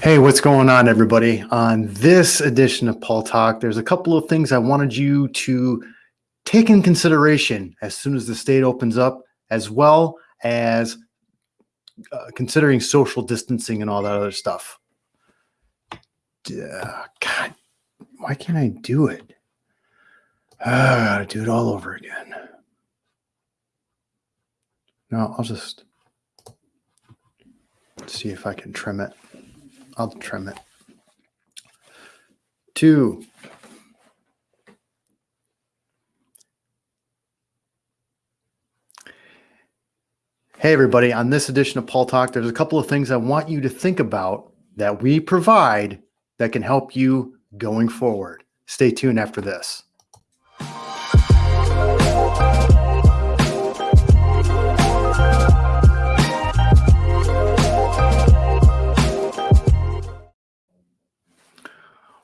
Hey, what's going on, everybody? On this edition of Paul Talk, there's a couple of things I wanted you to take in consideration as soon as the state opens up, as well as uh, considering social distancing and all that other stuff. Uh, God, why can't I do it? Uh, I gotta do it all over again. No, I'll just see if I can trim it. I'll trim it. Two. Hey, everybody. On this edition of Paul Talk, there's a couple of things I want you to think about that we provide that can help you going forward. Stay tuned after this.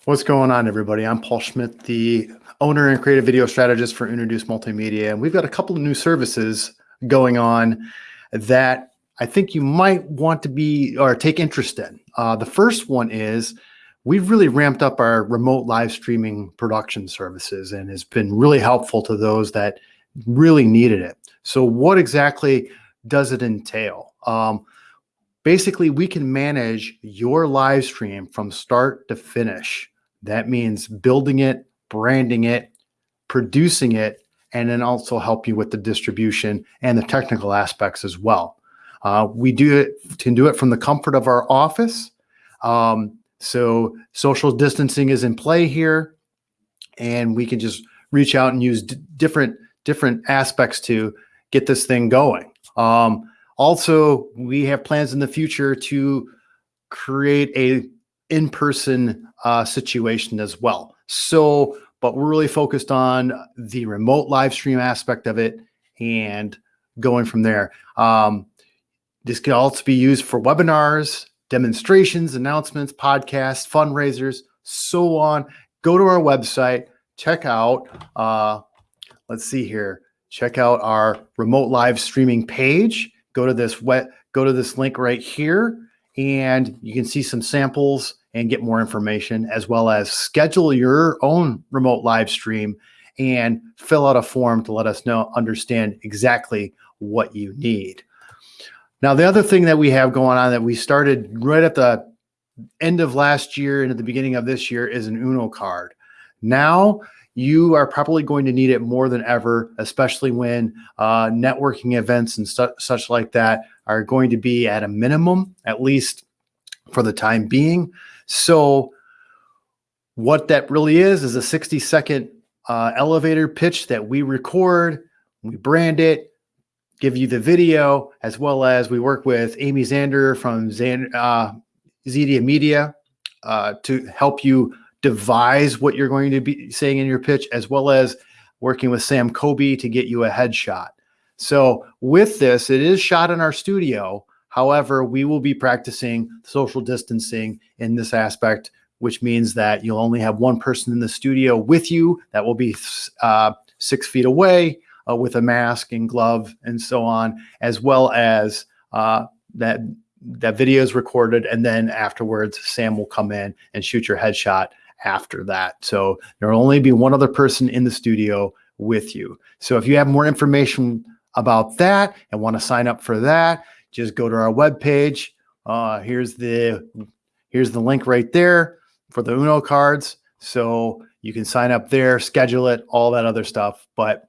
What's going on, everybody? I'm Paul Schmidt, the owner and creative video strategist for Introduce Multimedia. And we've got a couple of new services going on that I think you might want to be or take interest in. Uh, the first one is we've really ramped up our remote live streaming production services and has been really helpful to those that really needed it. So what exactly does it entail? Um, basically, we can manage your live stream from start to finish. That means building it, branding it, producing it, and then also help you with the distribution and the technical aspects as well. Uh, we do it can do it from the comfort of our office. Um, so social distancing is in play here, and we can just reach out and use different different aspects to get this thing going. Um, also, we have plans in the future to create a in-person uh, situation as well. So, but we're really focused on the remote live stream aspect of it and going from there. Um, this can also be used for webinars, demonstrations, announcements, podcasts, fundraisers, so on. Go to our website, check out, uh, let's see here, check out our remote live streaming page. Go to this wet, go to this link right here, and you can see some samples and get more information, as well as schedule your own remote live stream and fill out a form to let us know, understand exactly what you need. Now, the other thing that we have going on that we started right at the end of last year and at the beginning of this year is an Uno card. Now, you are probably going to need it more than ever, especially when uh, networking events and such like that are going to be at a minimum, at least for the time being. So what that really is, is a 60 second uh, elevator pitch that we record, we brand it, give you the video, as well as we work with Amy Zander from Zan, uh, Zedia Media uh, to help you devise what you're going to be saying in your pitch, as well as working with Sam Kobe to get you a headshot. So with this, it is shot in our studio, However, we will be practicing social distancing in this aspect, which means that you'll only have one person in the studio with you that will be uh, six feet away uh, with a mask and glove and so on, as well as uh, that that video is recorded. And then afterwards, Sam will come in and shoot your headshot after that. So there will only be one other person in the studio with you. So if you have more information about that and want to sign up for that, just go to our webpage. Uh, here's the here's the link right there for the Uno cards. So you can sign up there, schedule it, all that other stuff. But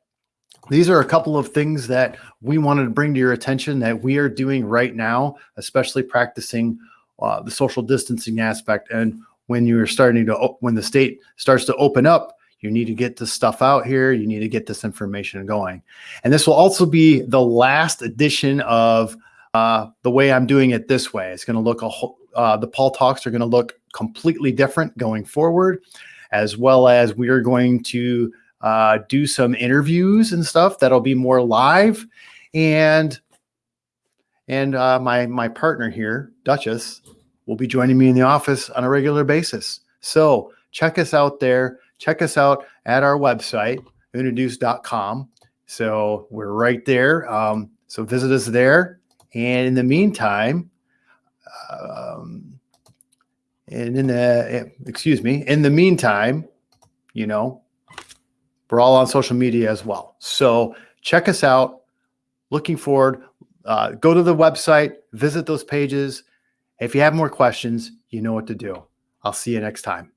these are a couple of things that we wanted to bring to your attention that we are doing right now, especially practicing uh, the social distancing aspect. And when you're starting to, when the state starts to open up, you need to get this stuff out here. You need to get this information going. And this will also be the last edition of uh, the way I'm doing it this way. It's going to look a whole, uh, the Paul Talks are going to look completely different going forward, as well as we are going to uh, do some interviews and stuff that'll be more live. And and uh, my my partner here, Duchess, will be joining me in the office on a regular basis. So check us out there. Check us out at our website, introduce.com. So we're right there. Um, so visit us there and in the meantime, um, And in the, excuse me, in the meantime, you know, we're all on social media as well. So check us out. Looking forward. Uh, go to the website, visit those pages. If you have more questions, you know what to do. I'll see you next time.